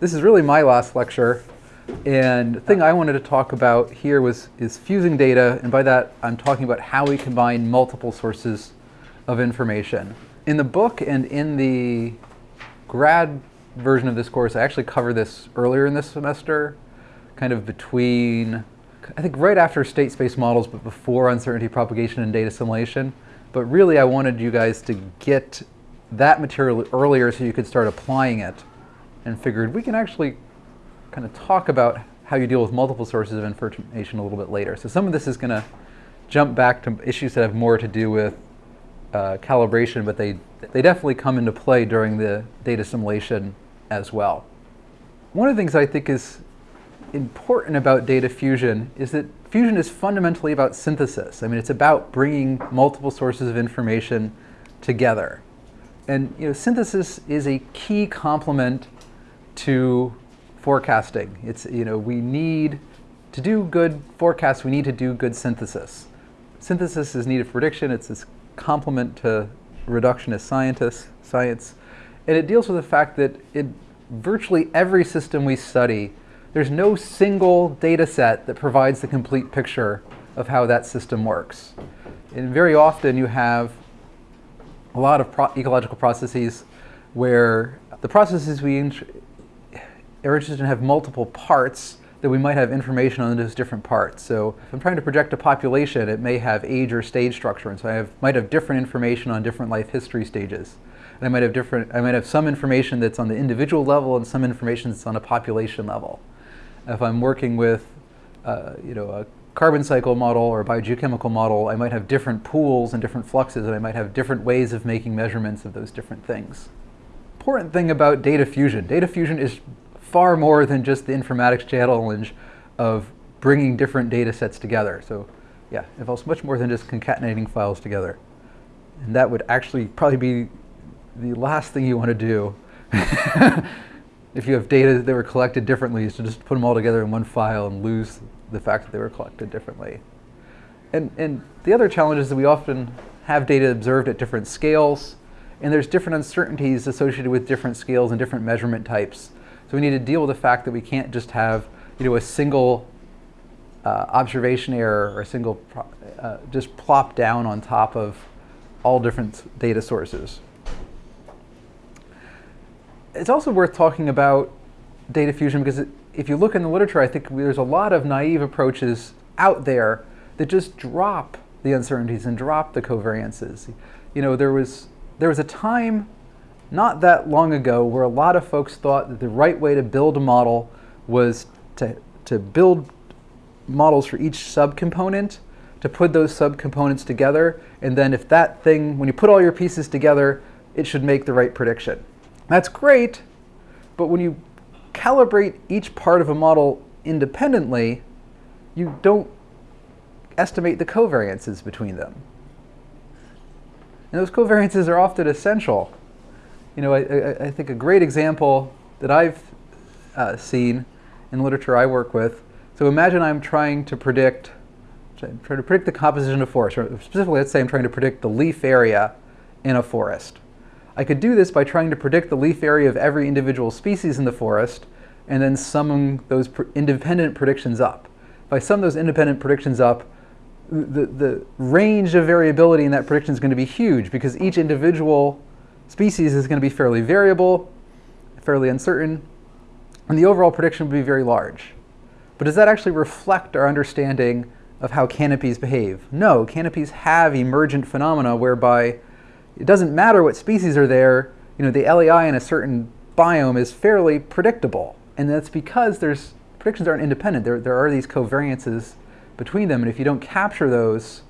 this is really my last lecture. And the thing I wanted to talk about here was is fusing data, and by that I'm talking about how we combine multiple sources of information. In the book and in the grad version of this course, I actually cover this earlier in this semester, kind of between, I think right after state space models, but before uncertainty propagation and data assimilation. But really I wanted you guys to get that material earlier so you could start applying it and figured we can actually kind of talk about how you deal with multiple sources of information a little bit later. So some of this is going to jump back to issues that have more to do with uh, calibration, but they, they definitely come into play during the data assimilation as well. One of the things I think is important about data fusion is that fusion is fundamentally about synthesis. I mean, it's about bringing multiple sources of information together. And you know, synthesis is a key complement to forecasting. It's, you know, we need, to do good forecasts, we need to do good synthesis. Synthesis is needed for prediction. It's this complement to reductionist scientists, science. And it deals with the fact that in virtually every system we study, there's no single data set that provides the complete picture of how that system works. And very often you have a lot of pro ecological processes where the processes we are interested in have multiple parts that we might have information on those different parts. So if I'm trying to project a population, it may have age or stage structure, and so I have, might have different information on different life history stages. And I might have different, I might have some information that's on the individual level and some information that's on a population level. If I'm working with, uh, you know, a carbon cycle model or a biogeochemical model, I might have different pools and different fluxes, and I might have different ways of making measurements of those different things. Important thing about data fusion. Data fusion is far more than just the informatics challenge of bringing different data sets together. So yeah, it involves much more than just concatenating files together. And that would actually probably be the last thing you want to do if you have data that were collected differently is to just put them all together in one file and lose the fact that they were collected differently. And, and the other challenge is that we often have data observed at different scales, and there's different uncertainties associated with different scales and different measurement types. So we need to deal with the fact that we can't just have you know, a single uh, observation error or a single, uh, just plop down on top of all different data sources. It's also worth talking about data fusion because it, if you look in the literature, I think there's a lot of naive approaches out there that just drop the uncertainties and drop the covariances. You know, there was, there was a time not that long ago where a lot of folks thought that the right way to build a model was to, to build models for each subcomponent, to put those subcomponents together, and then if that thing, when you put all your pieces together, it should make the right prediction. That's great, but when you calibrate each part of a model independently, you don't estimate the covariances between them. And those covariances are often essential you know, I, I, think a great example that I've uh, seen in literature I work with, so imagine I'm trying to predict, trying to predict the composition of forest, or specifically let's say I'm trying to predict the leaf area in a forest. I could do this by trying to predict the leaf area of every individual species in the forest and then summing those independent predictions up. If I sum those independent predictions up, the, the range of variability in that prediction is going to be huge because each individual species is going to be fairly variable, fairly uncertain, and the overall prediction will be very large. But does that actually reflect our understanding of how canopies behave? No, canopies have emergent phenomena whereby it doesn't matter what species are there, you know, the LAI in a certain biome is fairly predictable. And that's because there's predictions aren't independent. There, there are these covariances between them, and if you don't capture those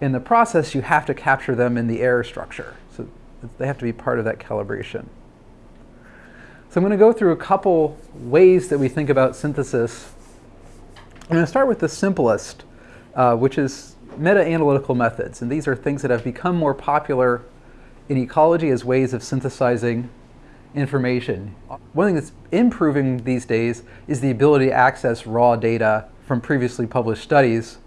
in the process, you have to capture them in the error structure. They have to be part of that calibration. So I'm going to go through a couple ways that we think about synthesis. I'm going to start with the simplest, uh, which is meta-analytical methods. And these are things that have become more popular in ecology as ways of synthesizing information. One thing that's improving these days is the ability to access raw data from previously published studies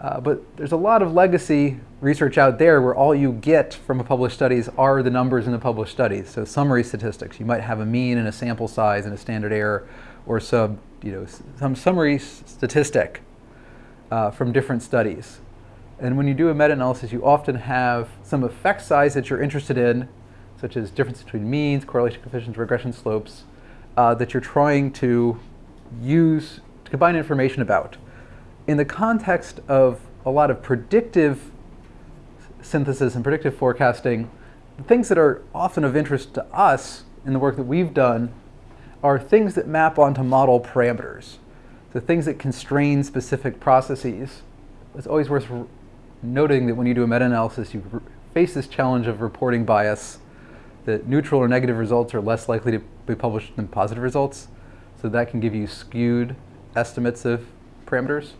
Uh, but there's a lot of legacy research out there where all you get from a published studies are the numbers in the published studies. So summary statistics. You might have a mean and a sample size and a standard error or some, you know, some summary statistic uh, from different studies. And when you do a meta-analysis, you often have some effect size that you're interested in, such as difference between means, correlation coefficients, regression slopes, uh, that you're trying to use to combine information about. In the context of a lot of predictive synthesis and predictive forecasting, the things that are often of interest to us in the work that we've done are things that map onto model parameters. So things that constrain specific processes. It's always worth noting that when you do a meta-analysis, you face this challenge of reporting bias, that neutral or negative results are less likely to be published than positive results. So that can give you skewed estimates of parameters.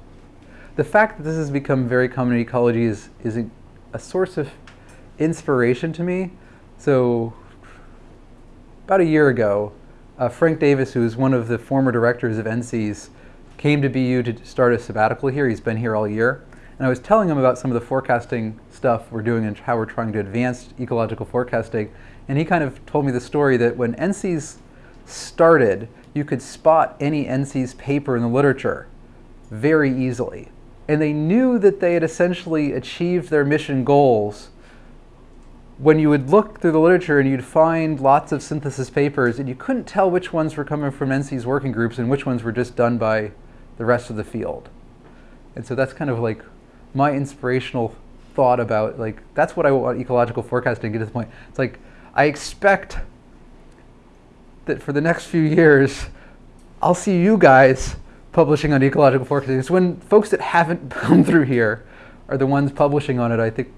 The fact that this has become very common in ecology is, is a, a source of inspiration to me. So about a year ago, uh, Frank Davis, who is one of the former directors of NCEAS, came to BU to start a sabbatical here. He's been here all year. And I was telling him about some of the forecasting stuff we're doing and how we're trying to advance ecological forecasting. And he kind of told me the story that when NCEAS started, you could spot any NCEAS paper in the literature very easily. And they knew that they had essentially achieved their mission goals when you would look through the literature and you'd find lots of synthesis papers and you couldn't tell which ones were coming from NCEAS working groups and which ones were just done by the rest of the field. And so that's kind of like my inspirational thought about like that's what I want ecological forecasting to get to the point. It's like I expect that for the next few years, I'll see you guys publishing on ecological forecasting. It's when folks that haven't come through here are the ones publishing on it, I think,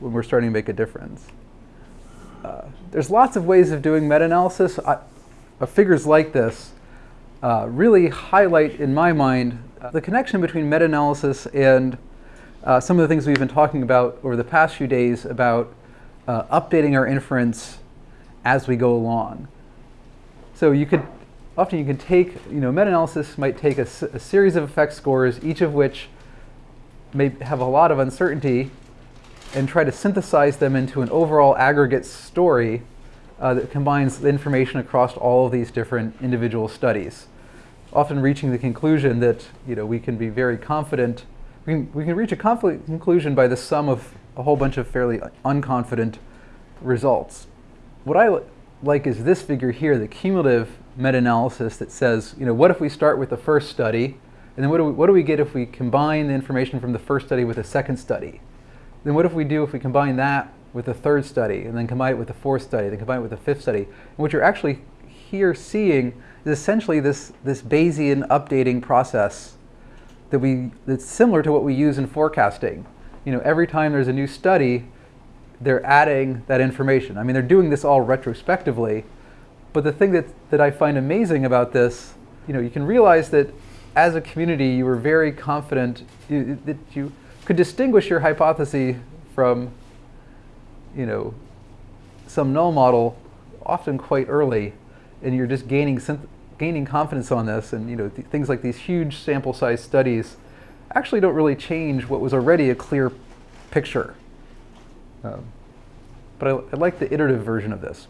when we're starting to make a difference. Uh, there's lots of ways of doing meta-analysis. Figures like this uh, really highlight, in my mind, uh, the connection between meta-analysis and uh, some of the things we've been talking about over the past few days about uh, updating our inference as we go along. So you could, often you can take, you know, meta-analysis might take a, a series of effect scores, each of which may have a lot of uncertainty, and try to synthesize them into an overall aggregate story uh, that combines the information across all of these different individual studies. Often reaching the conclusion that, you know, we can be very confident we can, we can reach a conclusion by the sum of a whole bunch of fairly unconfident results. What I like is this figure here, the cumulative meta-analysis that says, you know, what if we start with the first study, and then what do, we, what do we get if we combine the information from the first study with a second study? Then what if we do if we combine that with the third study, and then combine it with the fourth study, then combine it with the fifth study? And what you're actually here seeing is essentially this, this Bayesian updating process that we that's similar to what we use in forecasting. You know, every time there's a new study, they're adding that information. I mean, they're doing this all retrospectively, but the thing that, that I find amazing about this, you know, you can realize that as a community, you were very confident you, that you could distinguish your hypothesis from, you know, some null model often quite early, and you're just gaining gaining confidence on this and you know th things like these huge sample size studies actually don't really change what was already a clear picture. Um, but I, I like the iterative version of this.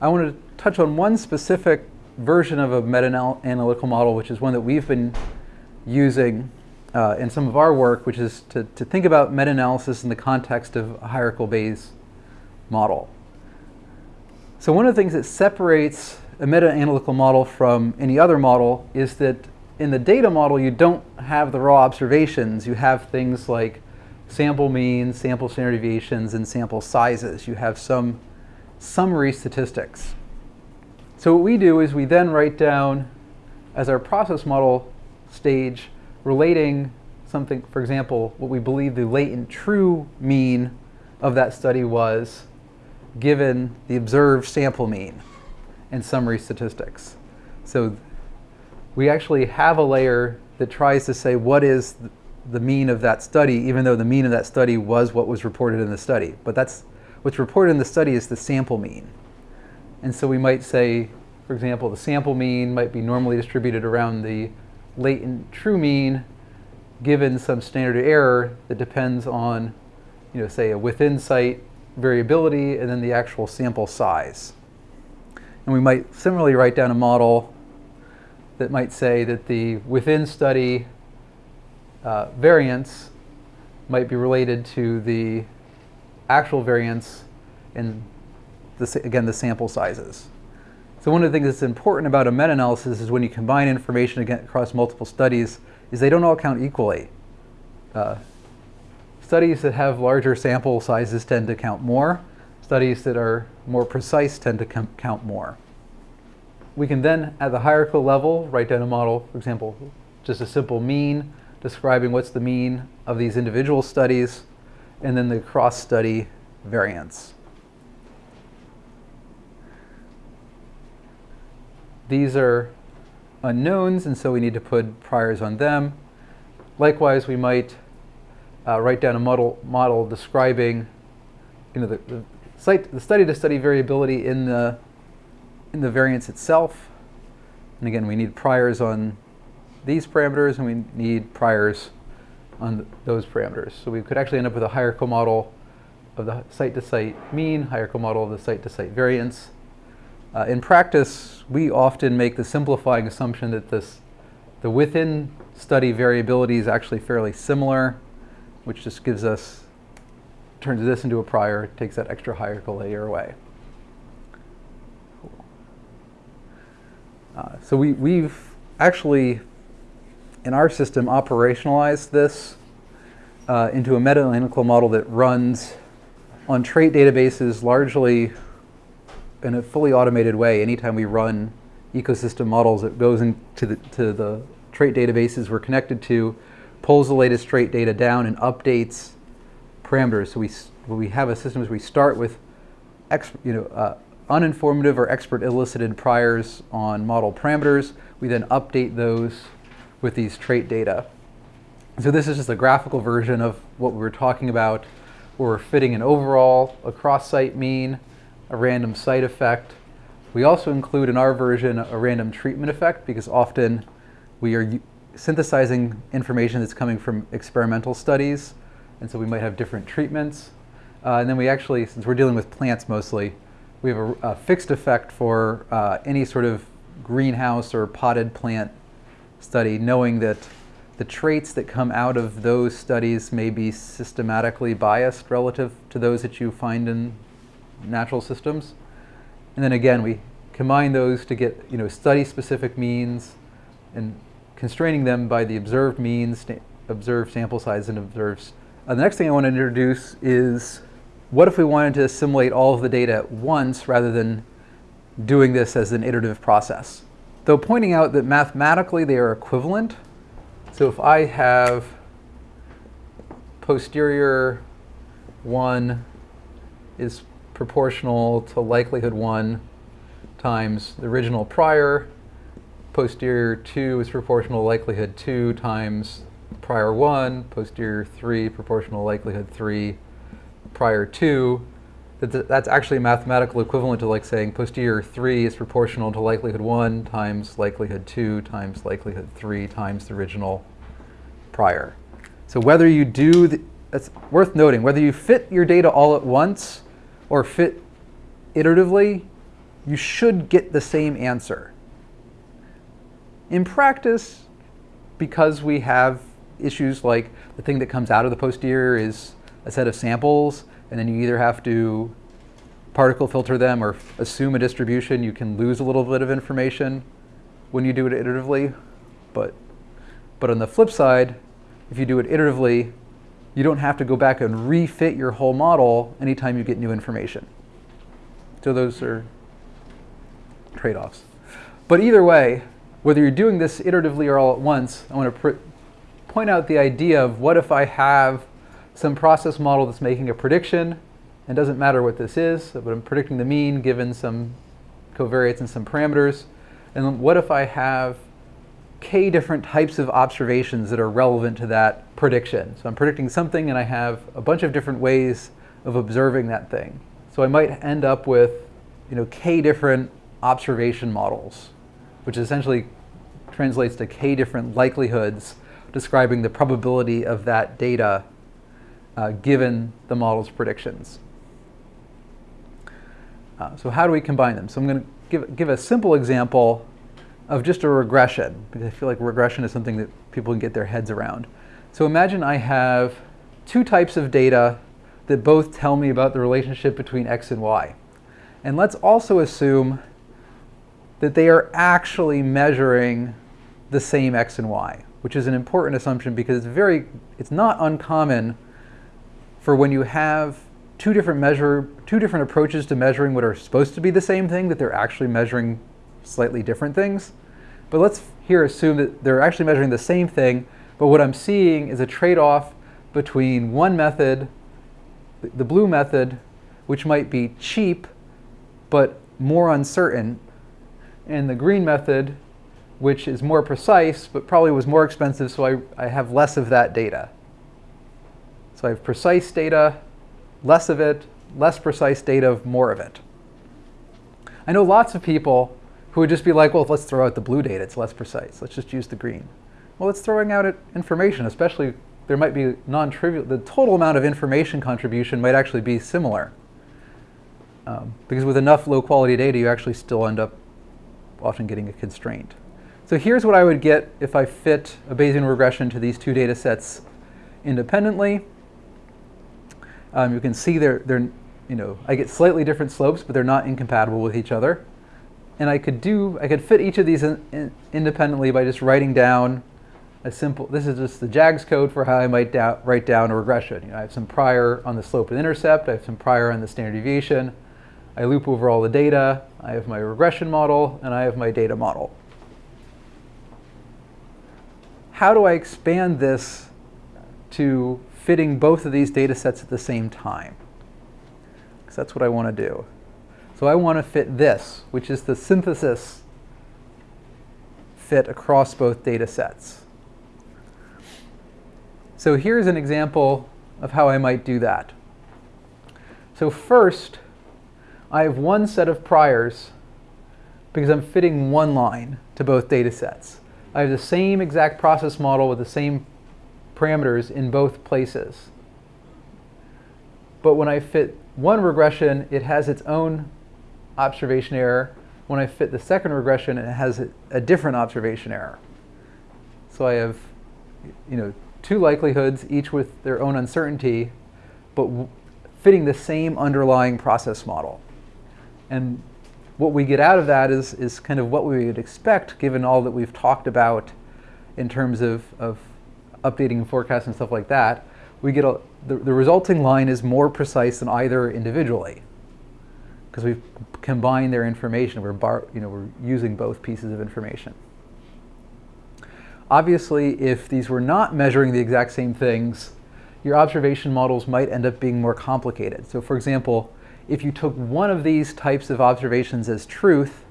I want to touch on one specific version of a meta-analytical model, which is one that we've been using uh, in some of our work, which is to, to think about meta-analysis in the context of a hierarchical Bayes model. So one of the things that separates a meta-analytical model from any other model is that in the data model, you don't have the raw observations. You have things like sample means, sample standard deviations, and sample sizes. You have some summary statistics. So what we do is we then write down as our process model stage relating something, for example, what we believe the latent true mean of that study was given the observed sample mean and summary statistics. So we actually have a layer that tries to say what is the mean of that study, even though the mean of that study was what was reported in the study. But that's what's reported in the study is the sample mean. And so we might say, for example, the sample mean might be normally distributed around the latent true mean, given some standard error that depends on, you know, say a within site variability and then the actual sample size. And we might similarly write down a model that might say that the within study uh, variance might be related to the actual variance in, the, again, the sample sizes. So one of the things that's important about a meta-analysis is when you combine information across multiple studies, is they don't all count equally. Uh, studies that have larger sample sizes tend to count more. Studies that are more precise tend to count more. We can then, at the hierarchical level, write down a model, for example, just a simple mean, describing what's the mean of these individual studies, and then the cross-study variance. These are unknowns, and so we need to put priors on them. Likewise, we might uh, write down a model, model describing you know, the, the, site, the study to study variability in the, in the variance itself. And again, we need priors on these parameters and we need priors on th those parameters. So we could actually end up with a hierarchical model of the site-to-site -site mean, hierarchical model of the site-to-site -site variance. Uh, in practice, we often make the simplifying assumption that this, the within study variability is actually fairly similar, which just gives us, turns this into a prior, takes that extra hierarchical layer away. Uh, so we, we've actually in our system, operationalized this uh, into a meta-analytical model that runs on trait databases largely in a fully automated way. Anytime we run ecosystem models, it goes into the, to the trait databases we're connected to, pulls the latest trait data down and updates parameters. So we, we have a system where we start with you know, uh, uninformative or expert elicited priors on model parameters. We then update those with these trait data. So this is just a graphical version of what we were talking about, where we're fitting an overall, a cross-site mean, a random site effect. We also include in our version a random treatment effect because often we are synthesizing information that's coming from experimental studies, and so we might have different treatments. Uh, and then we actually, since we're dealing with plants mostly, we have a, a fixed effect for uh, any sort of greenhouse or potted plant study, knowing that the traits that come out of those studies may be systematically biased relative to those that you find in natural systems. And then again, we combine those to get you know, study-specific means and constraining them by the observed means, observed sample size, and observed. Uh, the next thing I want to introduce is what if we wanted to assimilate all of the data at once rather than doing this as an iterative process? though pointing out that mathematically they are equivalent. So if I have posterior 1 is proportional to likelihood 1 times the original prior, posterior 2 is proportional to likelihood 2 times prior 1, posterior 3 proportional to likelihood 3 prior 2, that that's actually mathematical equivalent to like saying posterior 3 is proportional to likelihood 1 times likelihood 2 times likelihood 3 times the original prior. So whether you do, the, it's worth noting, whether you fit your data all at once or fit iteratively, you should get the same answer. In practice, because we have issues like the thing that comes out of the posterior is a set of samples and then you either have to particle filter them or assume a distribution. You can lose a little bit of information when you do it iteratively. But, but on the flip side, if you do it iteratively, you don't have to go back and refit your whole model anytime you get new information. So those are trade-offs. But either way, whether you're doing this iteratively or all at once, I want to point out the idea of what if I have some process model that's making a prediction. And doesn't matter what this is, but I'm predicting the mean given some covariates and some parameters. And what if I have k different types of observations that are relevant to that prediction? So I'm predicting something and I have a bunch of different ways of observing that thing. So I might end up with you know, k different observation models, which essentially translates to k different likelihoods describing the probability of that data uh, given the model's predictions. Uh, so how do we combine them? So I'm going to give, give a simple example of just a regression, because I feel like regression is something that people can get their heads around. So imagine I have two types of data that both tell me about the relationship between x and y. And let's also assume that they are actually measuring the same x and y, which is an important assumption because it's very, it's not uncommon for when you have two different measure, two different approaches to measuring what are supposed to be the same thing, that they're actually measuring slightly different things. But let's here assume that they're actually measuring the same thing, but what I'm seeing is a trade-off between one method, the blue method, which might be cheap, but more uncertain, and the green method, which is more precise, but probably was more expensive, so I, I have less of that data. So I have precise data, less of it, less precise data, more of it. I know lots of people who would just be like, well, let's throw out the blue data, it's less precise. Let's just use the green. Well, it's throwing out information, especially there might be non-trivial, the total amount of information contribution might actually be similar. Um, because with enough low quality data, you actually still end up often getting a constraint. So here's what I would get if I fit a Bayesian regression to these two data sets independently. Um, you can see they're, they're, you know, I get slightly different slopes, but they're not incompatible with each other. And I could do, I could fit each of these in, in, independently by just writing down a simple, this is just the JAGS code for how I might write down a regression. You know, I have some prior on the slope and intercept, I have some prior on the standard deviation, I loop over all the data, I have my regression model, and I have my data model. How do I expand this to fitting both of these data sets at the same time. Because that's what I want to do. So I want to fit this, which is the synthesis fit across both data sets. So here's an example of how I might do that. So first, I have one set of priors because I'm fitting one line to both data sets. I have the same exact process model with the same parameters in both places. But when I fit one regression, it has its own observation error. When I fit the second regression, it has a different observation error. So I have you know, two likelihoods, each with their own uncertainty, but fitting the same underlying process model. And what we get out of that is, is kind of what we would expect given all that we've talked about in terms of, of updating forecasts and stuff like that, we get a, the, the resulting line is more precise than either individually because we've combined their information. We're, bar, you know, we're using both pieces of information. Obviously, if these were not measuring the exact same things, your observation models might end up being more complicated. So for example, if you took one of these types of observations as truth,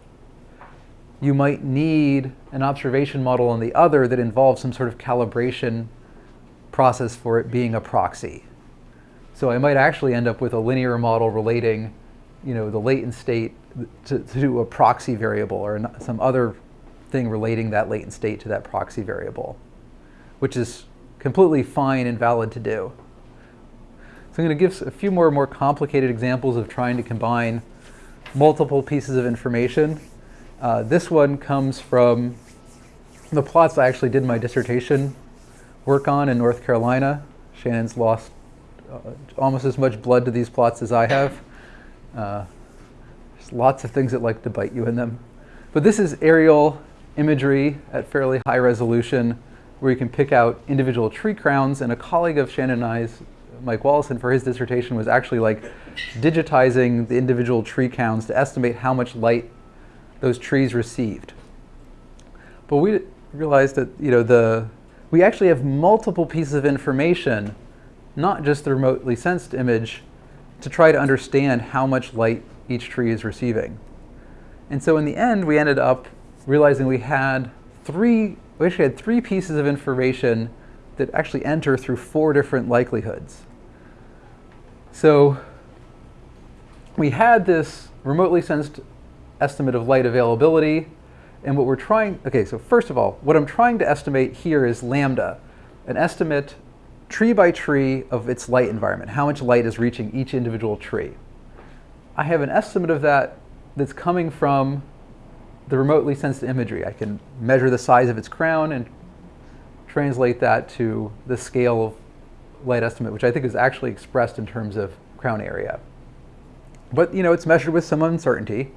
you might need an observation model on the other that involves some sort of calibration process for it being a proxy. So I might actually end up with a linear model relating you know, the latent state to, to a proxy variable or some other thing relating that latent state to that proxy variable, which is completely fine and valid to do. So I'm going to give a few more more complicated examples of trying to combine multiple pieces of information uh, this one comes from the plots I actually did my dissertation work on in North Carolina. Shannon's lost uh, almost as much blood to these plots as I have. Uh, there's lots of things that like to bite you in them. But this is aerial imagery at fairly high resolution where you can pick out individual tree crowns. And a colleague of Shannon and I's, Mike Wolosin, for his dissertation was actually like digitizing the individual tree crowns to estimate how much light those trees received. But we realized that you know the we actually have multiple pieces of information, not just the remotely sensed image, to try to understand how much light each tree is receiving. And so in the end, we ended up realizing we had three, we actually had three pieces of information that actually enter through four different likelihoods. So we had this remotely sensed estimate of light availability. And what we're trying, okay, so first of all, what I'm trying to estimate here is lambda, an estimate tree by tree of its light environment, how much light is reaching each individual tree. I have an estimate of that that's coming from the remotely sensed imagery. I can measure the size of its crown and translate that to the scale of light estimate, which I think is actually expressed in terms of crown area. But you know, it's measured with some uncertainty.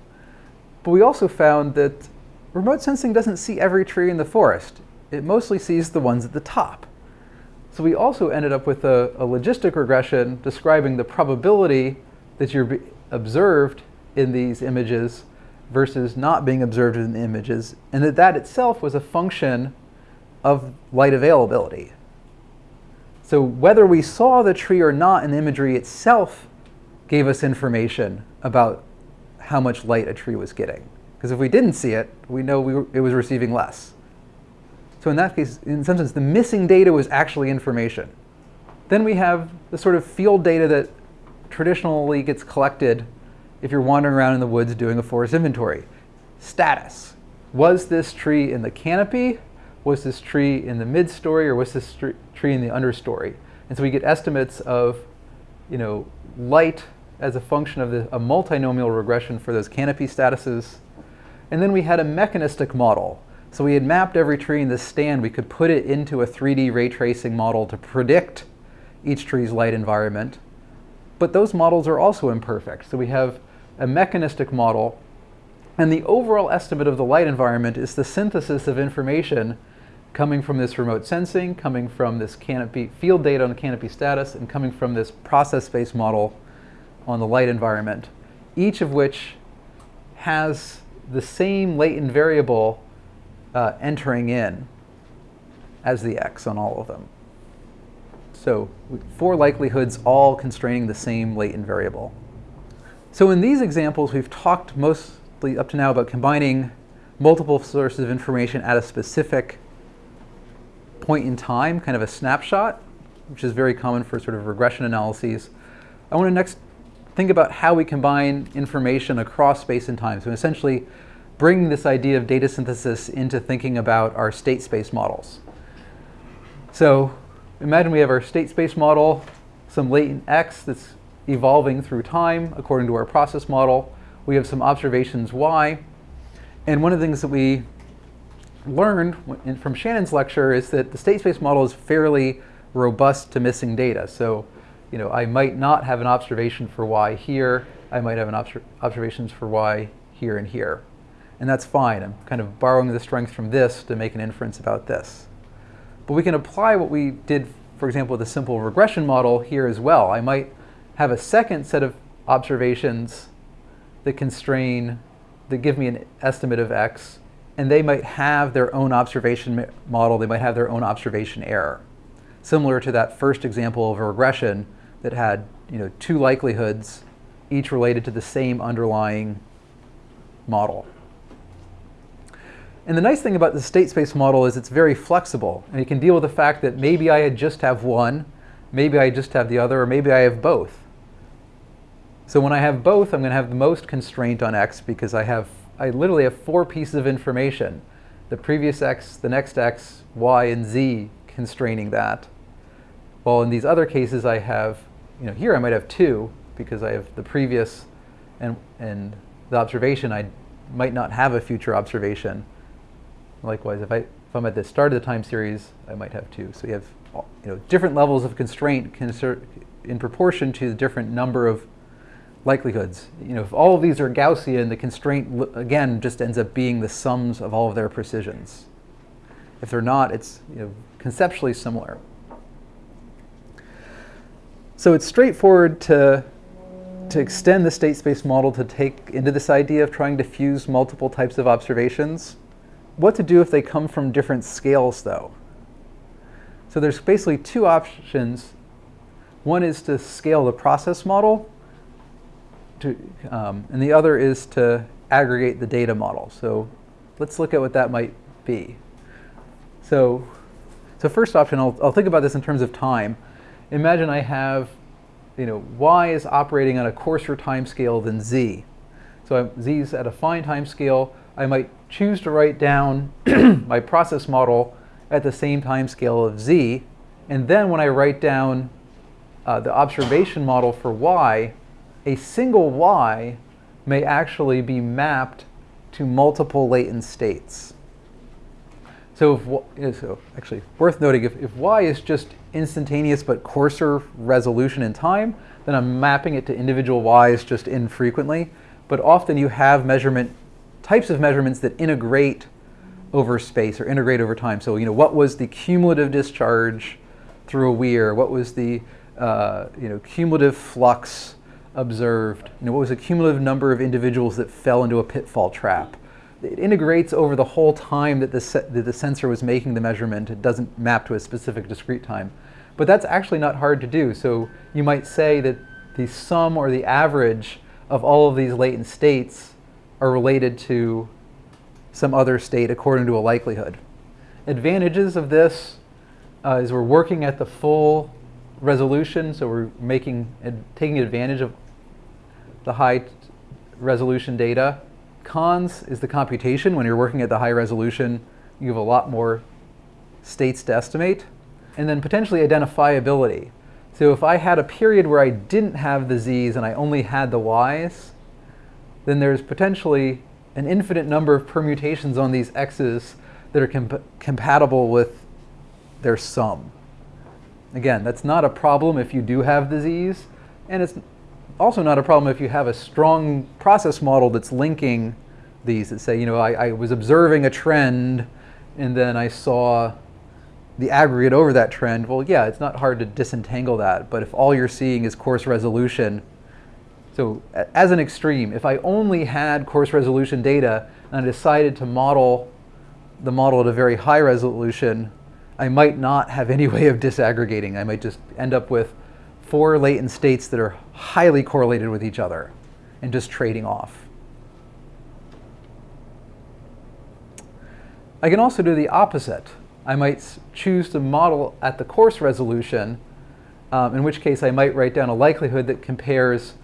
But we also found that remote sensing doesn't see every tree in the forest. It mostly sees the ones at the top. So we also ended up with a, a logistic regression describing the probability that you're observed in these images versus not being observed in the images, and that that itself was a function of light availability. So whether we saw the tree or not in the imagery itself gave us information about how much light a tree was getting. Because if we didn't see it, we know we were, it was receiving less. So in that case, in some sense, the missing data was actually information. Then we have the sort of field data that traditionally gets collected if you're wandering around in the woods doing a forest inventory. Status. Was this tree in the canopy? Was this tree in the mid-story? Or was this tree in the understory? And so we get estimates of you know, light as a function of the, a multinomial regression for those canopy statuses. And then we had a mechanistic model. So we had mapped every tree in this stand. We could put it into a 3D ray tracing model to predict each tree's light environment. But those models are also imperfect. So we have a mechanistic model. And the overall estimate of the light environment is the synthesis of information coming from this remote sensing, coming from this canopy field data on canopy status, and coming from this process-based model on the light environment, each of which has the same latent variable uh, entering in as the x on all of them. So four likelihoods all constraining the same latent variable. So in these examples, we've talked mostly up to now about combining multiple sources of information at a specific point in time, kind of a snapshot, which is very common for sort of regression analyses. I want to next think about how we combine information across space and time. So essentially bring this idea of data synthesis into thinking about our state space models. So imagine we have our state space model, some latent x that's evolving through time according to our process model. We have some observations y. And one of the things that we learned from Shannon's lecture is that the state space model is fairly robust to missing data. So you know, I might not have an observation for y here. I might have an obser observations for y here and here. And that's fine. I'm kind of borrowing the strength from this to make an inference about this. But we can apply what we did, for example, with a simple regression model here as well. I might have a second set of observations that constrain, that give me an estimate of x, and they might have their own observation model, they might have their own observation error. Similar to that first example of a regression that had you know, two likelihoods, each related to the same underlying model. And the nice thing about the state space model is it's very flexible. And it can deal with the fact that maybe I just have one, maybe I just have the other, or maybe I have both. So when I have both, I'm going to have the most constraint on x because I have I literally have four pieces of information. The previous x, the next x, y, and z constraining that. While in these other cases I have you know, here I might have two because I have the previous and, and the observation. I might not have a future observation. Likewise, if, I, if I'm at the start of the time series, I might have two. So you have you know, different levels of constraint in proportion to the different number of likelihoods. You know, if all of these are Gaussian, the constraint, again, just ends up being the sums of all of their precisions. If they're not, it's you know, conceptually similar. So it's straightforward to, to extend the state space model to take into this idea of trying to fuse multiple types of observations. What to do if they come from different scales, though? So there's basically two options. One is to scale the process model, to, um, and the other is to aggregate the data model. So let's look at what that might be. So, so first option, I'll, I'll think about this in terms of time imagine I have, you know, y is operating on a coarser time scale than z. So z is at a fine time scale. I might choose to write down my process model at the same time scale of z, And then when I write down uh, the observation model for y, a single y may actually be mapped to multiple latent states. So, if, so actually, worth noting, if, if y is just instantaneous but coarser resolution in time, then I'm mapping it to individual y's just infrequently. But often you have measurement types of measurements that integrate over space or integrate over time. So, you know, what was the cumulative discharge through a weir? What was the uh, you know, cumulative flux observed? You know, what was the cumulative number of individuals that fell into a pitfall trap? It integrates over the whole time that the, that the sensor was making the measurement. It doesn't map to a specific discrete time. But that's actually not hard to do. So you might say that the sum or the average of all of these latent states are related to some other state according to a likelihood. Advantages of this uh, is we're working at the full resolution, so we're making taking advantage of the high resolution data. Cons is the computation. When you're working at the high resolution, you have a lot more states to estimate. And then potentially identifiability. So if I had a period where I didn't have the z's and I only had the y's, then there's potentially an infinite number of permutations on these x's that are comp compatible with their sum. Again, that's not a problem if you do have the z's, and it's also not a problem if you have a strong process model that's linking these that say, you know, I, I was observing a trend and then I saw the aggregate over that trend. Well, yeah, it's not hard to disentangle that, but if all you're seeing is coarse resolution, so as an extreme, if I only had coarse resolution data and I decided to model the model at a very high resolution, I might not have any way of disaggregating. I might just end up with four latent states that are highly correlated with each other and just trading off. I can also do the opposite. I might choose to model at the coarse resolution, um, in which case I might write down a likelihood that compares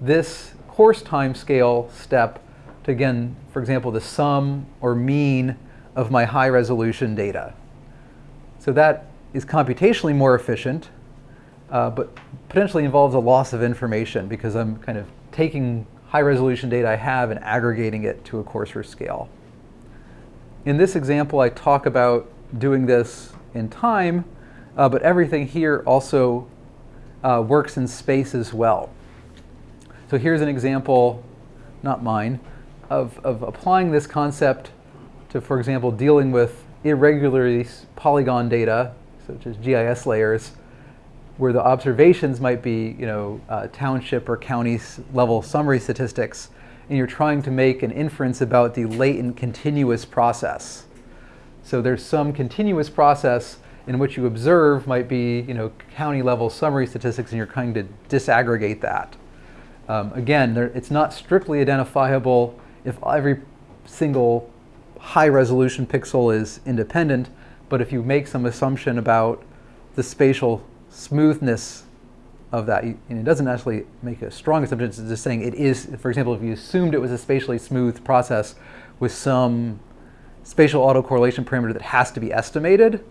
this coarse time scale step to, again, for example, the sum or mean of my high resolution data. So that is computationally more efficient, uh, but potentially involves a loss of information because I'm kind of taking high resolution data I have and aggregating it to a coarser scale. In this example, I talk about doing this in time, uh, but everything here also uh, works in space as well. So here's an example, not mine, of, of applying this concept to, for example, dealing with irregularly polygon data, such as GIS layers, where the observations might be, you know, uh, township or county level summary statistics, and you're trying to make an inference about the latent continuous process. So there's some continuous process in which you observe might be, you know, county level summary statistics, and you're trying to disaggregate that. Um, again, there, it's not strictly identifiable if every single high resolution pixel is independent, but if you make some assumption about the spatial smoothness of that, you, and it doesn't actually make a strong assumption, it's just saying it is, for example, if you assumed it was a spatially smooth process with some spatial autocorrelation parameter that has to be estimated,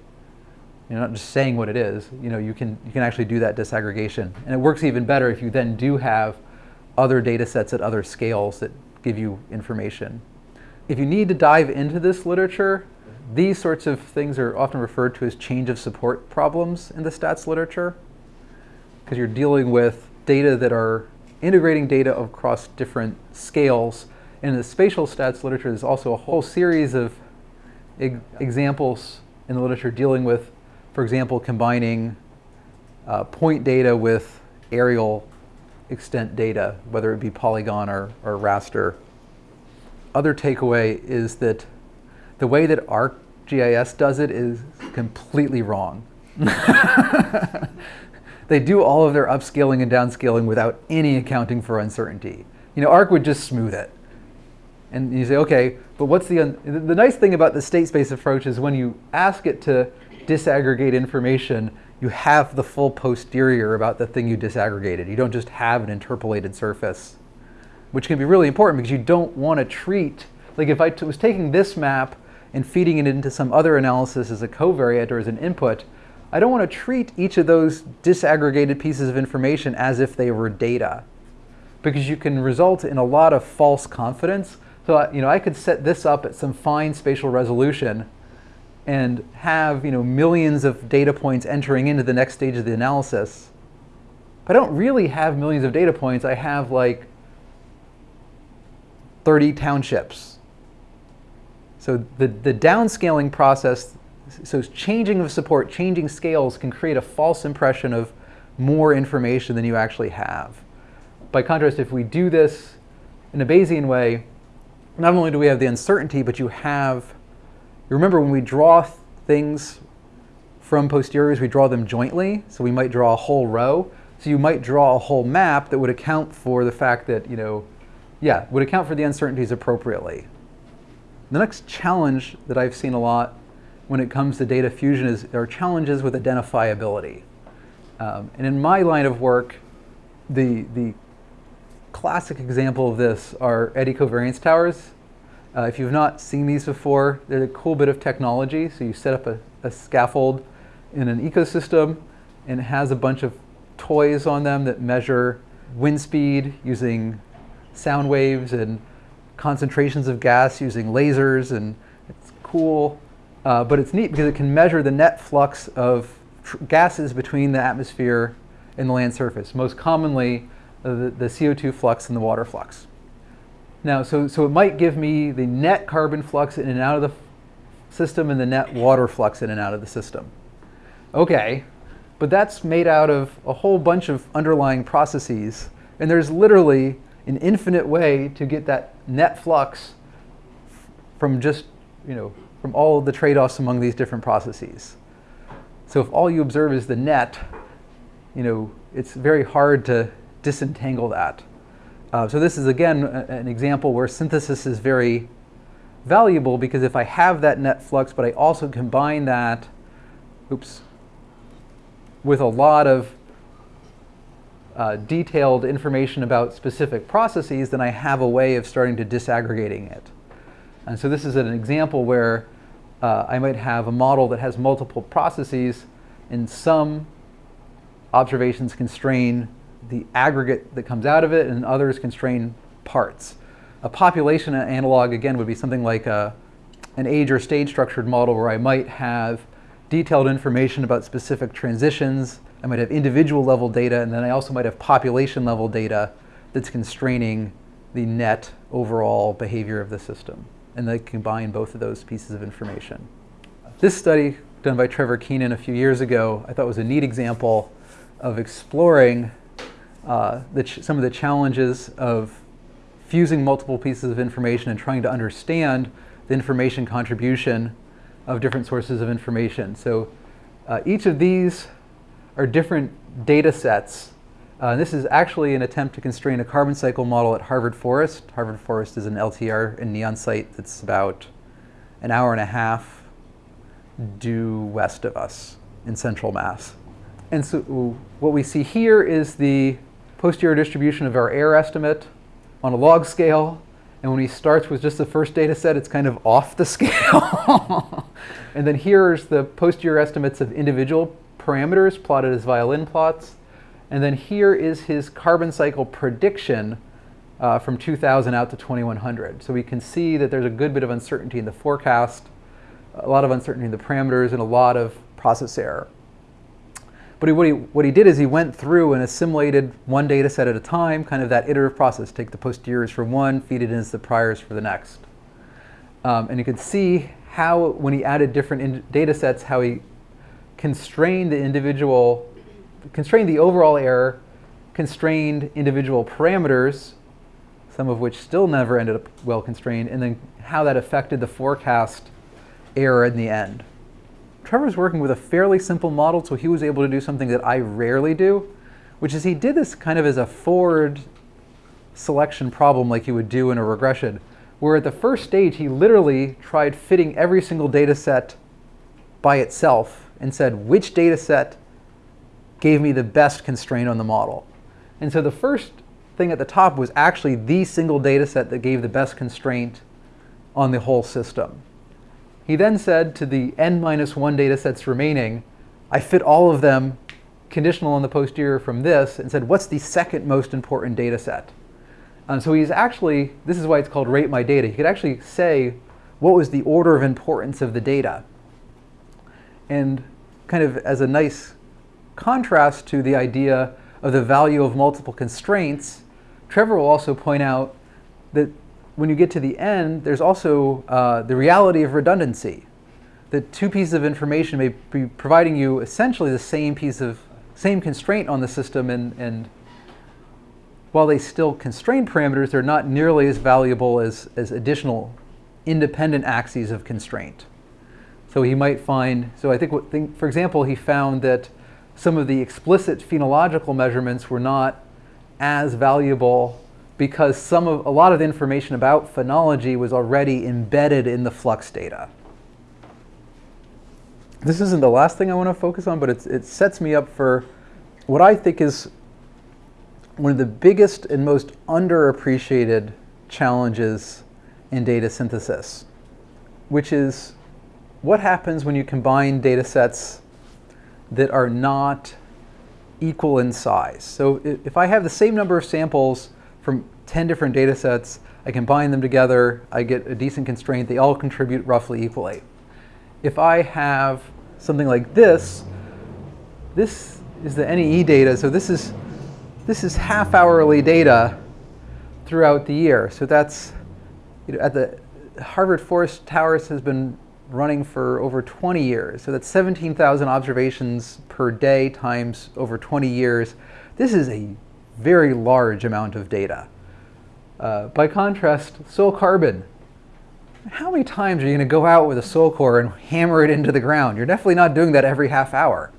you're not just saying what it is, you know, you can, you can actually do that disaggregation. And it works even better if you then do have other data sets at other scales that give you information. If you need to dive into this literature, these sorts of things are often referred to as change of support problems in the stats literature because you're dealing with data that are integrating data across different scales. In the spatial stats literature, there's also a whole series of examples in the literature dealing with, for example, combining uh, point data with areal extent data, whether it be polygon or, or raster. Other takeaway is that the way that ArcGIS does it is completely wrong. they do all of their upscaling and downscaling without any accounting for uncertainty. You know, Arc would just smooth it. And you say, okay, but what's the, the nice thing about the state space approach is when you ask it to disaggregate information, you have the full posterior about the thing you disaggregated. You don't just have an interpolated surface, which can be really important because you don't want to treat, like if I was taking this map and feeding it into some other analysis as a covariate or as an input, I don't want to treat each of those disaggregated pieces of information as if they were data because you can result in a lot of false confidence. So you know, I could set this up at some fine spatial resolution and have you know, millions of data points entering into the next stage of the analysis. But I don't really have millions of data points. I have like 30 townships. So the, the downscaling process, so changing of support, changing scales can create a false impression of more information than you actually have. By contrast, if we do this in a Bayesian way, not only do we have the uncertainty, but you have, you remember when we draw things from posteriors, we draw them jointly. So we might draw a whole row. So you might draw a whole map that would account for the fact that, you know, yeah, would account for the uncertainties appropriately. The next challenge that I've seen a lot when it comes to data fusion is there are challenges with identifiability. Um, and in my line of work, the, the classic example of this are eddy covariance towers. Uh, if you've not seen these before, they're a cool bit of technology. So you set up a, a scaffold in an ecosystem and it has a bunch of toys on them that measure wind speed using sound waves and concentrations of gas using lasers, and it's cool. Uh, but it's neat because it can measure the net flux of gases between the atmosphere and the land surface, most commonly Uh, the, the CO2 flux and the water flux. Now, so, so it might give me the net carbon flux in and out of the system and the net water flux in and out of the system. Okay, but that's made out of a whole bunch of underlying processes, and there's literally an infinite way to get that net flux from just, you know, from all the trade-offs among these different processes. So if all you observe is the net, you know, it's very hard to disentangle that. Uh, so this is, again, an example where synthesis is very valuable because if I have that net flux, but I also combine that, oops, with a lot of uh, detailed information about specific processes, then I have a way of starting to disaggregating it. And so this is an example where uh, I might have a model that has multiple processes and some observations constrain the aggregate that comes out of it and others constrain parts. A population analog, again, would be something like a, an age or stage structured model where I might have detailed information about specific transitions I might have individual level data, and then I also might have population level data that's constraining the net overall behavior of the system. And they combine both of those pieces of information. This study done by Trevor Keenan a few years ago, I thought was a neat example of exploring uh, some of the challenges of fusing multiple pieces of information and trying to understand the information contribution of different sources of information. So uh, each of these are different data sets. Uh, this is actually an attempt to constrain a carbon cycle model at Harvard Forest. Harvard Forest is an LTER and NEON site that's about an hour and a half due west of us in central Mass. And so what we see here is the posterior distribution of our error estimate on a log scale. And when he starts with just the first data set, it's kind of off the scale. and then here's the posterior estimates of individual parameters plotted as violin plots. And then here is his carbon cycle prediction uh, from 2000 out to 2100. So we can see that there's a good bit of uncertainty in the forecast, a lot of uncertainty in the parameters, and a lot of process error. But he, what, he, what he did is he went through and assimilated one data set at a time, kind of that iterative process. Take the posteriors for one, feed it into the priors for the next. Um, and you can see how, when he added different data sets, how he constrained the individual, constrained the overall error, constrained individual parameters, some of which still never ended up well constrained, and then how that affected the forecast error in the end. Trevor's working with a fairly simple model, so he was able to do something that I rarely do, which is he did this kind of as a forward selection problem like you would do in a regression, where at the first stage he literally tried fitting every single data set by itself and said which data set gave me the best constraint on the model. And so the first thing at the top was actually the single data set that gave the best constraint on the whole system. He then said to the n minus one data sets remaining, I fit all of them conditional on the posterior from this and said, what's the second most important data set? Um, so he's actually, this is why it's called rate my data. He could actually say what was the order of importance of the data. And kind of as a nice contrast to the idea of the value of multiple constraints, Trevor will also point out that when you get to the end, there's also uh, the reality of redundancy. That two pieces of information may be providing you essentially the same piece of, same constraint on the system and, and while they still constrain parameters, they're not nearly as valuable as, as additional independent axes of constraint. So he might find, so I think, think, for example, he found that some of the explicit phenological measurements were not as valuable because some of, a lot of the information about phenology was already embedded in the flux data. This isn't the last thing I want to focus on, but it sets me up for what I think is one of the biggest and most underappreciated challenges in data synthesis, which is what happens when you combine data sets that are not equal in size. So if I have the same number of samples from 10 different data sets, I combine them together, I get a decent constraint, they all contribute roughly equally. If I have something like this, this is the NEE data, so this is, this is half hourly data throughout the year. So that's, you know, at the Harvard Forest Towers has been running for over 20 years. So that's 17,000 observations per day times over 20 years. This is a very large amount of data. Uh, by contrast, soil carbon. How many times are you going to go out with a soil core and hammer it into the ground? You're definitely not doing that every half hour.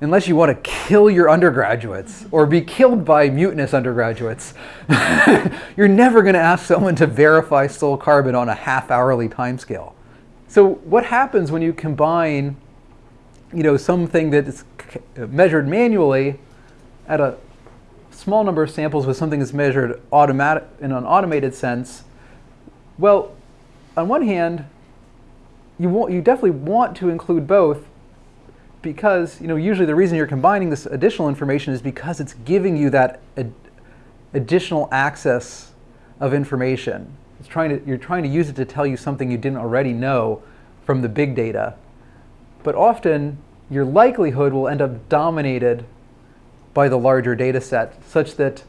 Unless you want to kill your undergraduates or be killed by mutinous undergraduates. You're never going to ask someone to verify soil carbon on a half-hourly timescale. So what happens when you combine you know, something that is measured manually at a small number of samples with something that's measured automatic in an automated sense, well, on one hand, you, want, you definitely want to include both because you know usually the reason you're combining this additional information is because it's giving you that ad additional access of information. It's trying to, you're trying to use it to tell you something you didn't already know from the big data. But often your likelihood will end up dominated by the larger data set such that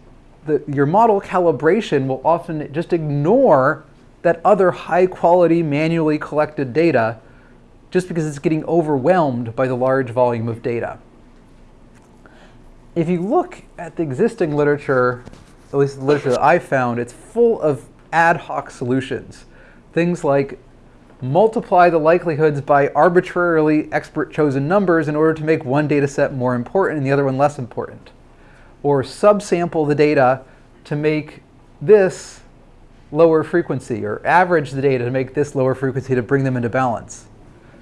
the, your model calibration will often just ignore that other high quality manually collected data just because it's getting overwhelmed by the large volume of data. If you look at the existing literature, at least the literature that I've found, it's full of ad hoc solutions. Things like multiply the likelihoods by arbitrarily expert chosen numbers in order to make one data set more important and the other one less important. Or subsample the data to make this lower frequency, or average the data to make this lower frequency to bring them into balance.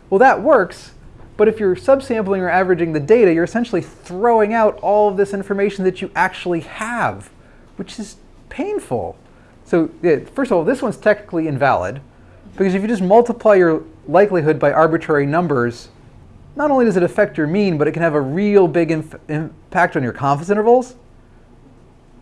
Well, that works, but if you're subsampling or averaging the data, you're essentially throwing out all of this information that you actually have, which is painful. So yeah, first of all, this one's technically invalid, because if you just multiply your likelihood by arbitrary numbers, not only does it affect your mean, but it can have a real big impact on your confidence intervals.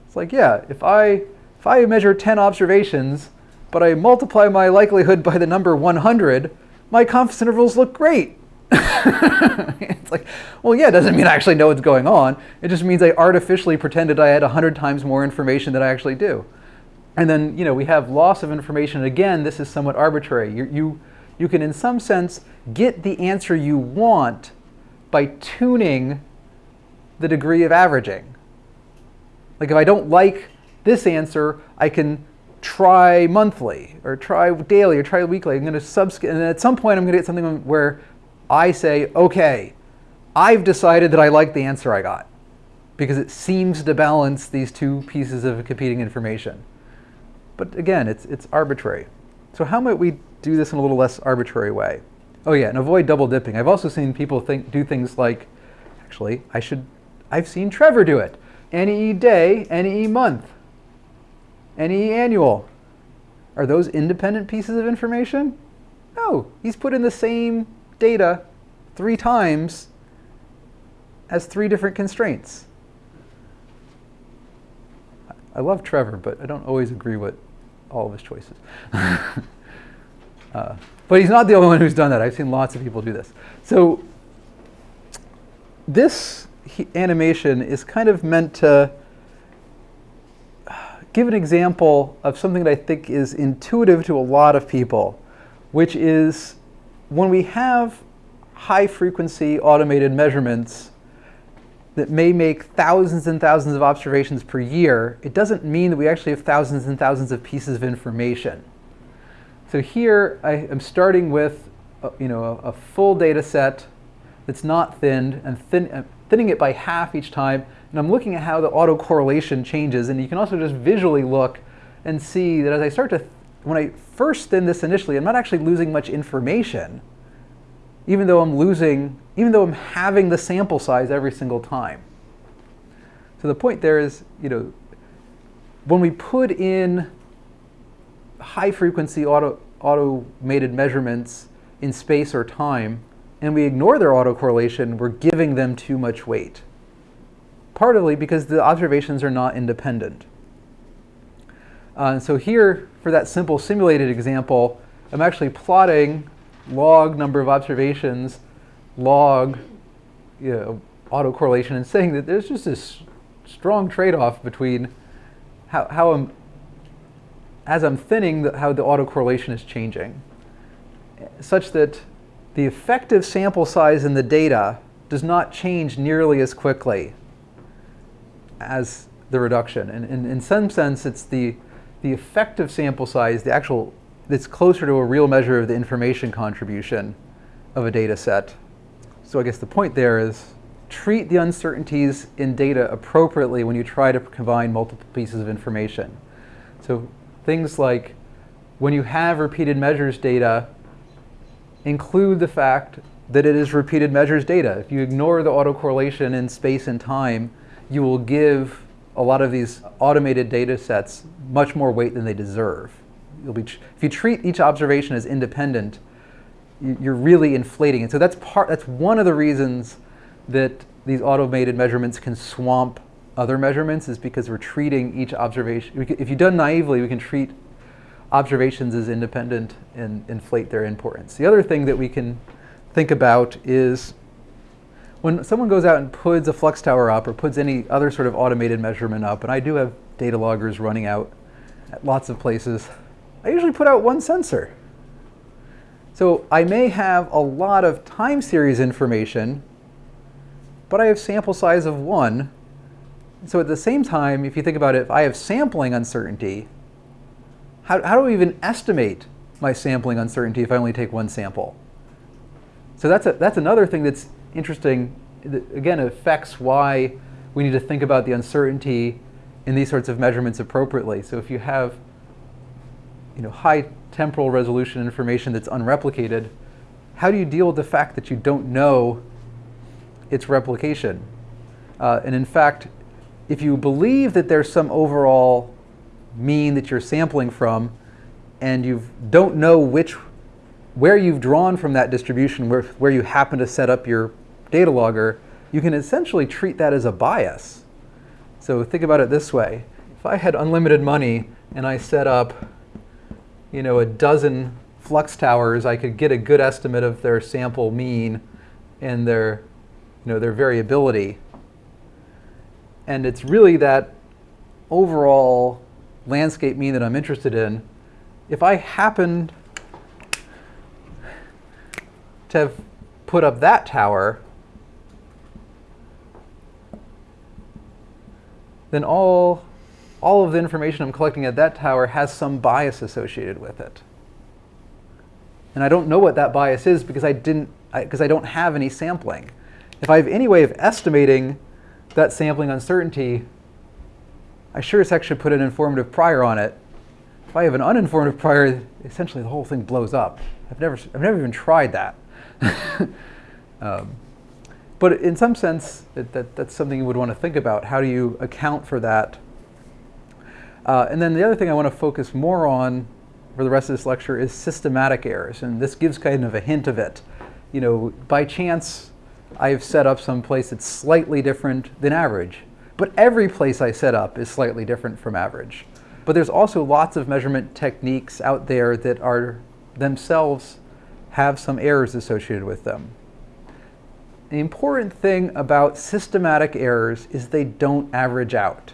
It's like, yeah, if I, if I measure 10 observations, but I multiply my likelihood by the number 100, my confidence intervals look great. it's like, well, yeah, it doesn't mean I actually know what's going on. It just means I artificially pretended I had 100 times more information than I actually do. And then, you know, we have loss of information. Again, this is somewhat arbitrary. You, you, you can, in some sense, get the answer you want by tuning the degree of averaging. Like if I don't like this answer, I can try monthly or try daily or try weekly. I'm going to subscale, and at some point I'm going to get something where I say, okay, I've decided that I like the answer I got because it seems to balance these two pieces of competing information. But again, it's, it's arbitrary. So how might we do this in a little less arbitrary way? Oh yeah, and avoid double dipping. I've also seen people think, do things like, actually, I should, I've seen Trevor do it. NEE day, NEE month. NEE annual. Are those independent pieces of information? No, he's put in the same data three times as three different constraints. I love Trevor, but I don't always agree with all of his choices. uh, but he's not the only one who's done that. I've seen lots of people do this. So this animation is kind of meant to give an example of something that I think is intuitive to a lot of people, which is when we have high frequency automated measurements that may make thousands and thousands of observations per year, it doesn't mean that we actually have thousands and thousands of pieces of information. So here I am starting with a, you know, a, a full data set that's not thinned and thin, uh, thinning it by half each time. And I'm looking at how the autocorrelation changes. And you can also just visually look and see that as I start to, when I first thin this initially, I'm not actually losing much information, even though I'm losing even though I'm having the sample size every single time. So the point there is, you know, when we put in high frequency auto, automated measurements in space or time, and we ignore their autocorrelation, we're giving them too much weight. Partly because the observations are not independent. Uh, so here, for that simple simulated example, I'm actually plotting log number of observations log you know, autocorrelation and saying that there's just this strong trade-off between how, how I'm, as I'm thinning, the, how the autocorrelation is changing, such that the effective sample size in the data does not change nearly as quickly as the reduction. And, and in some sense, it's the, the effective sample size, the actual, that's closer to a real measure of the information contribution of a data set so I guess the point there is treat the uncertainties in data appropriately when you try to combine multiple pieces of information. So things like when you have repeated measures data, include the fact that it is repeated measures data. If you ignore the autocorrelation in space and time, you will give a lot of these automated data sets much more weight than they deserve. Be, if you treat each observation as independent, you're really inflating it. So that's part. That's one of the reasons that these automated measurements can swamp other measurements is because we're treating each observation. Can, if you've done naively, we can treat observations as independent and inflate their importance. The other thing that we can think about is when someone goes out and puts a flux tower up or puts any other sort of automated measurement up, and I do have data loggers running out at lots of places, I usually put out one sensor. So I may have a lot of time series information, but I have sample size of one. So at the same time, if you think about it, if I have sampling uncertainty, how, how do we even estimate my sampling uncertainty if I only take one sample? So that's, a, that's another thing that's interesting, that again, affects why we need to think about the uncertainty in these sorts of measurements appropriately. So if you have you know, high temporal resolution information that's unreplicated, how do you deal with the fact that you don't know its replication? Uh, and in fact, if you believe that there's some overall mean that you're sampling from, and you don't know which, where you've drawn from that distribution, where, where you happen to set up your data logger, you can essentially treat that as a bias. So think about it this way. If I had unlimited money and I set up you know, a dozen flux towers, I could get a good estimate of their sample mean and their, you know, their variability. And it's really that overall landscape mean that I'm interested in. If I happened to have put up that tower, then all all of the information I'm collecting at that tower has some bias associated with it. And I don't know what that bias is because I didn't because I, I don't have any sampling. If I have any way of estimating that sampling uncertainty, I sure as heck should put an informative prior on it. If I have an uninformative prior, essentially the whole thing blows up. I've never, I've never even tried that. um, but in some sense, that, that, that's something you would want to think about. How do you account for that uh, and then the other thing I want to focus more on for the rest of this lecture is systematic errors. And this gives kind of a hint of it. you know, by chance, I've set up some place that's slightly different than average. But every place I set up is slightly different from average. But there's also lots of measurement techniques out there that are themselves have some errors associated with them. The important thing about systematic errors is they don't average out.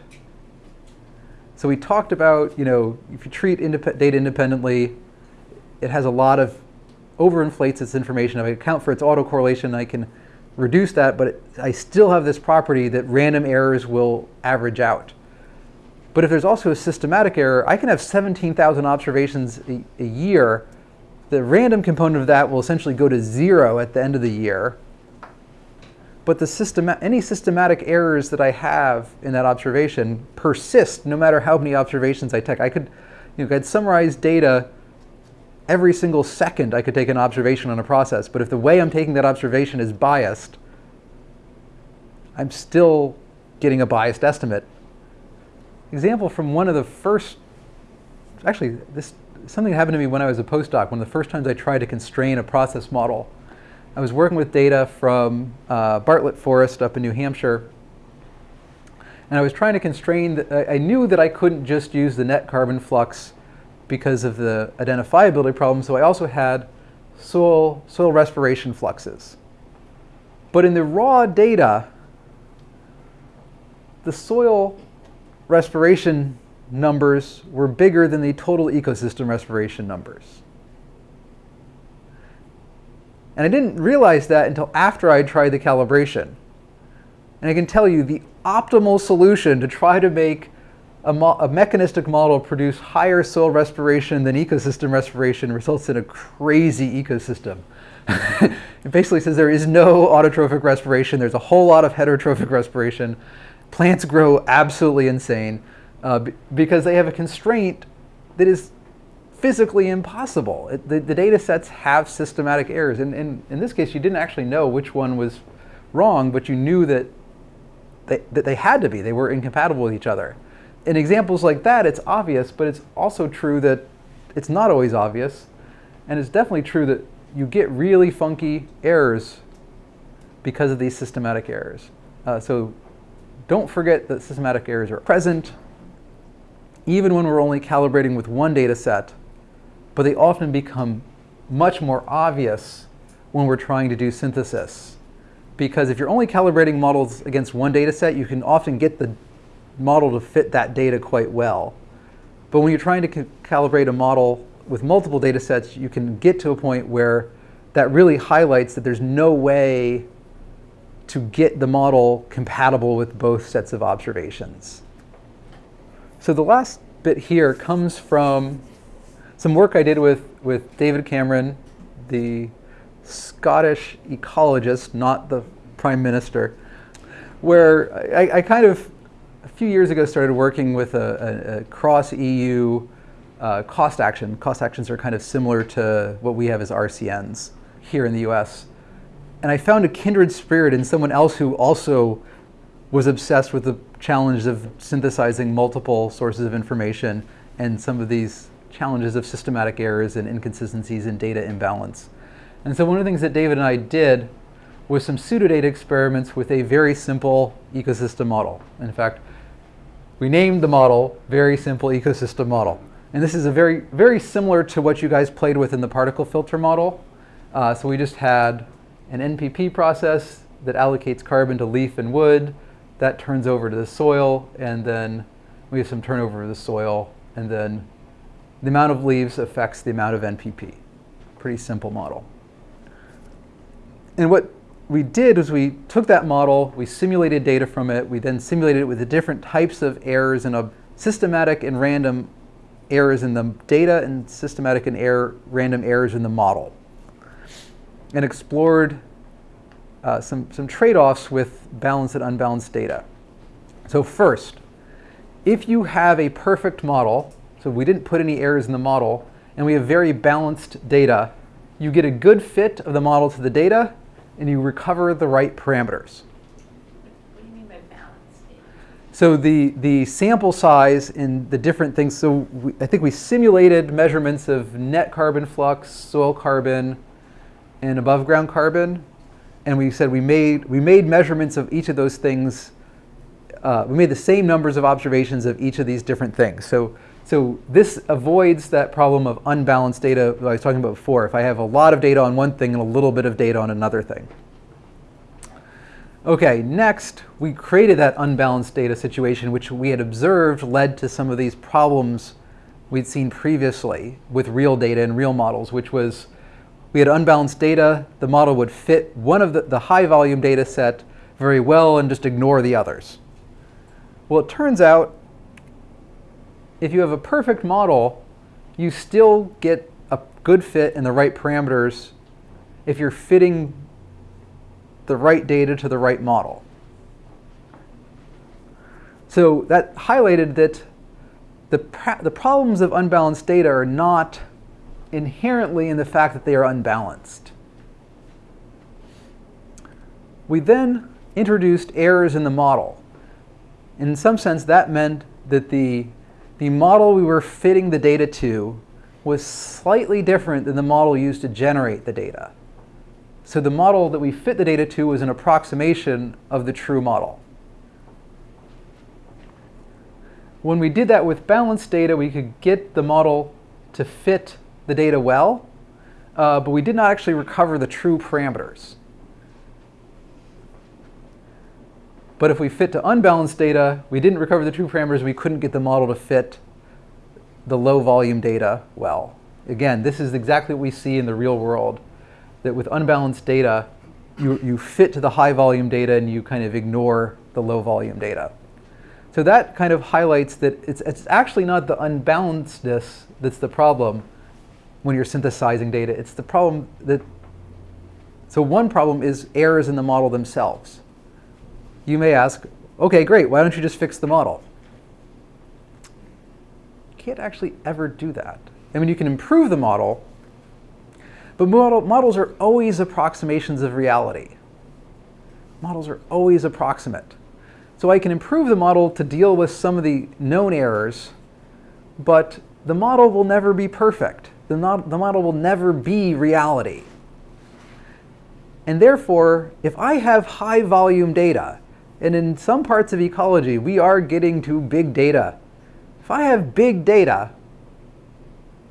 So we talked about, you know, if you treat indep data independently, it has a lot of overinflates its information. If I account for its autocorrelation, I can reduce that, but it, I still have this property that random errors will average out. But if there's also a systematic error, I can have 17,000 observations a, a, year. The random component of that will essentially go to zero at the end of the year. But the system, any systematic errors that I have in that observation persist no matter how many observations I take. I could, you know, I'd summarize data every single second I could take an observation on a process. But if the way I'm taking that observation is biased, I'm still getting a biased estimate. Example from one of the first, actually, this something happened to me when I was a postdoc. One of the first times I tried to constrain a process model. I was working with data from uh, Bartlett Forest up in New Hampshire. And I was trying to constrain, the, I knew that I couldn't just use the net carbon flux because of the identifiability problem. So I also had soil, soil respiration fluxes. But in the raw data, the soil respiration numbers were bigger than the total ecosystem respiration numbers. And I didn't realize that until after I tried the calibration. And I can tell you the optimal solution to try to make a, a, mechanistic model produce higher soil respiration than ecosystem respiration results in a crazy ecosystem. it basically says there is no autotrophic respiration. There's a whole lot of heterotrophic respiration. Plants grow absolutely insane uh, because they have a constraint that is physically impossible. It, the, the, data sets have systematic errors. And, and in this case, you didn't actually know which one was wrong, but you knew that they, that they had to be. They were incompatible with each other in examples like that, it's obvious, but it's also true that it's not always obvious. And it's definitely true that you get really funky errors because of these systematic errors. Uh, so don't forget that systematic errors are present even when we're only calibrating with one data set, but they often become much more obvious when we're trying to do synthesis. Because if you're only calibrating models against one data set, you can often get the model to fit that data quite well. But when you're trying to calibrate a model with multiple data sets, you can get to a point where that really highlights that there's no way to get the model compatible with both sets of observations. So the last bit here comes from some work I did with, with David Cameron, the Scottish ecologist, not the prime minister, where I, I kind of a few years ago started working with a, a, a cross EU uh, cost action. Cost actions are kind of similar to what we have as RCNs here in the US. And I found a kindred spirit in someone else who also was obsessed with the challenge of synthesizing multiple sources of information and some of these challenges of systematic errors and inconsistencies in data imbalance. And so one of the things that David and I did was some pseudodata experiments with a very simple ecosystem model. In fact, we named the model Very Simple Ecosystem Model. And this is a very, very similar to what you guys played with in the particle filter model. Uh, so we just had an NPP process that allocates carbon to leaf and wood. That turns over to the soil, and then we have some turnover of the soil, and then the amount of leaves affects the amount of NPP. Pretty simple model. And what we did was we took that model, we simulated data from it, we then simulated it with the different types of errors and systematic and random errors in the data and systematic and error, random errors in the model. And explored uh, some, some trade-offs with balanced and unbalanced data. So first, if you have a perfect model, so we didn't put any errors in the model, and we have very balanced data, you get a good fit of the model to the data, and you recover the right parameters. What do you mean by balanced data? So the, the sample size in the different things, so we, I think we simulated measurements of net carbon flux, soil carbon, and above ground carbon, and we said we made we made measurements of each of those things. Uh, we made the same numbers of observations of each of these different things. So so this avoids that problem of unbalanced data I was talking about before. If I have a lot of data on one thing and a little bit of data on another thing. Okay, next we created that unbalanced data situation, which we had observed led to some of these problems we'd seen previously with real data and real models, which was we had unbalanced data, the model would fit one of the, the high volume data set very well and just ignore the others. Well, it turns out if you have a perfect model, you still get a good fit in the right parameters if you're fitting the right data to the right model. So that highlighted that the, the problems of unbalanced data are not inherently in the fact that they are unbalanced. We then introduced errors in the model. In some sense, that meant that the, the model we were fitting the data to was slightly different than the model used to generate the data. So the model that we fit the data to was an approximation of the true model. When we did that with balanced data, we could get the model to fit the data well, uh, but we did not actually recover the true parameters. But if we fit to unbalanced data, we didn't recover the true parameters, we couldn't get the model to fit the low volume data well. Again, this is exactly what we see in the real world that with unbalanced data, you, you fit to the high volume data and you kind of ignore the low volume data. So that kind of highlights that it's, it's actually not the unbalancedness that's the problem when you're synthesizing data. It's the problem that, so one problem is errors in the model themselves. You may ask, okay, great, why don't you just fix the model? You can't actually ever do that. I mean, you can improve the model, but model, models are always approximations of reality. Models are always approximate. So I can improve the model to deal with some of the known errors, but the model will never be perfect. The, not, the model will never be reality. And therefore, if I have high volume data, and in some parts of ecology, we are getting to big data. If I have big data,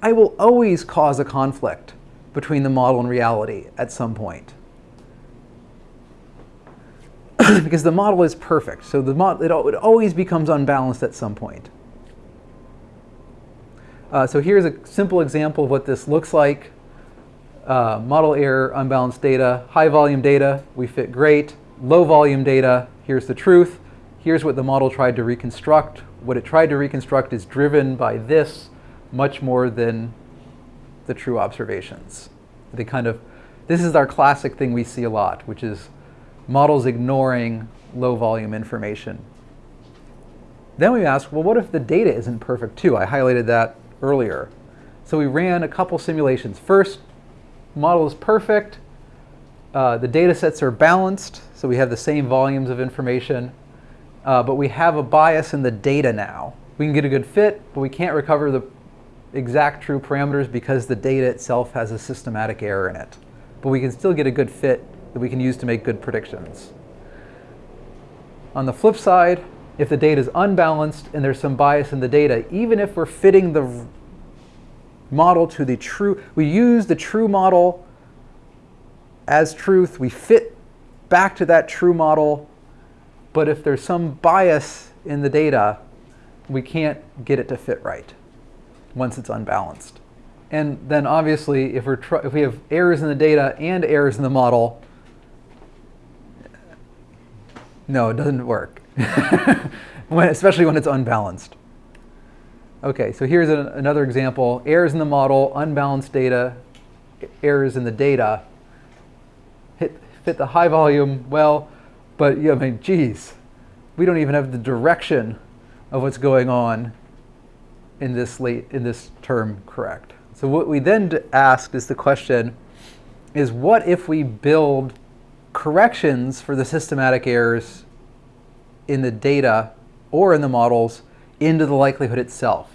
I will always cause a conflict between the model and reality at some point. because the model is perfect, so the mod it, it always becomes unbalanced at some point. Uh, so here's a simple example of what this looks like. Uh, model error, unbalanced data, high volume data, we fit great. Low volume data, here's the truth. Here's what the model tried to reconstruct. What it tried to reconstruct is driven by this much more than the true observations. They kind of, this is our classic thing we see a lot, which is models ignoring low volume information. Then we ask, well, what if the data isn't perfect too? I highlighted that earlier. So we ran a couple simulations. First, model is perfect. Uh, the data sets are balanced, so we have the same volumes of information, uh, but we have a bias in the data now. We can get a good fit, but we can't recover the exact true parameters because the data itself has a systematic error in it. But we can still get a good fit that we can use to make good predictions. On the flip side, if the data is unbalanced and there's some bias in the data, even if we're fitting the model to the true, we use the true model as truth, we fit back to that true model, but if there's some bias in the data, we can't get it to fit right once it's unbalanced. And then obviously, if, we're if we have errors in the data and errors in the model, no, it doesn't work, when, especially when it's unbalanced. Okay, so here's an, another example. Errors in the model, unbalanced data, errors in the data. Fit the high volume well, but yeah, I mean, geez, we don't even have the direction of what's going on in this late in this term correct. So what we then asked is the question is what if we build corrections for the systematic errors in the data or in the models into the likelihood itself.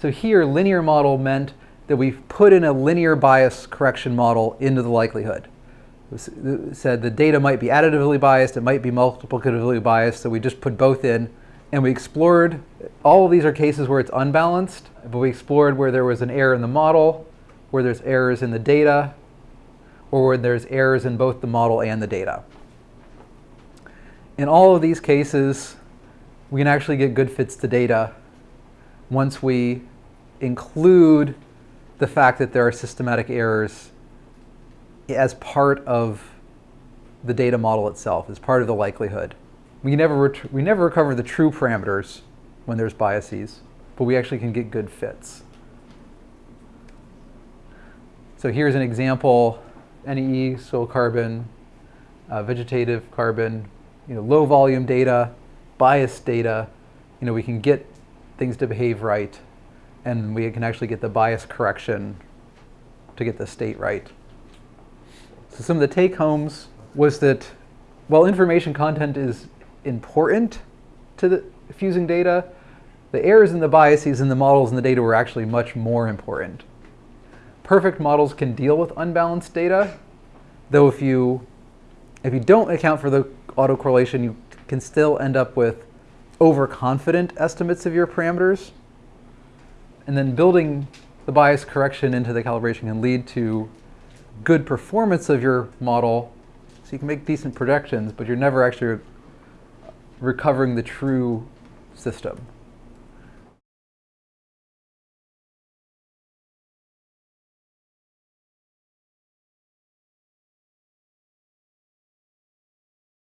So here linear model meant that we've put in a linear bias correction model into the likelihood. Said the data might be additively biased, it might be multiplicatively biased, so we just put both in. And we explored, all of these are cases where it's unbalanced, but we explored where there was an error in the model, where there's errors in the data, or where there's errors in both the model and the data. In all of these cases, we can actually get good fits to data once we include the fact that there are systematic errors as part of the data model itself, as part of the likelihood. We never, we never recover the true parameters when there's biases, but we actually can get good fits. So here's an example, NEE, soil carbon, uh, vegetative carbon, you know, low volume data, biased data. You know, we can get things to behave right, and we can actually get the bias correction to get the state right. So some of the take homes was that while information content is important to the fusing data, the errors and the biases in the models and the data were actually much more important. Perfect models can deal with unbalanced data, though if you if you don't account for the autocorrelation, you can still end up with overconfident estimates of your parameters. And then building the bias correction into the calibration can lead to good performance of your model. So you can make decent projections, but you're never actually recovering the true system.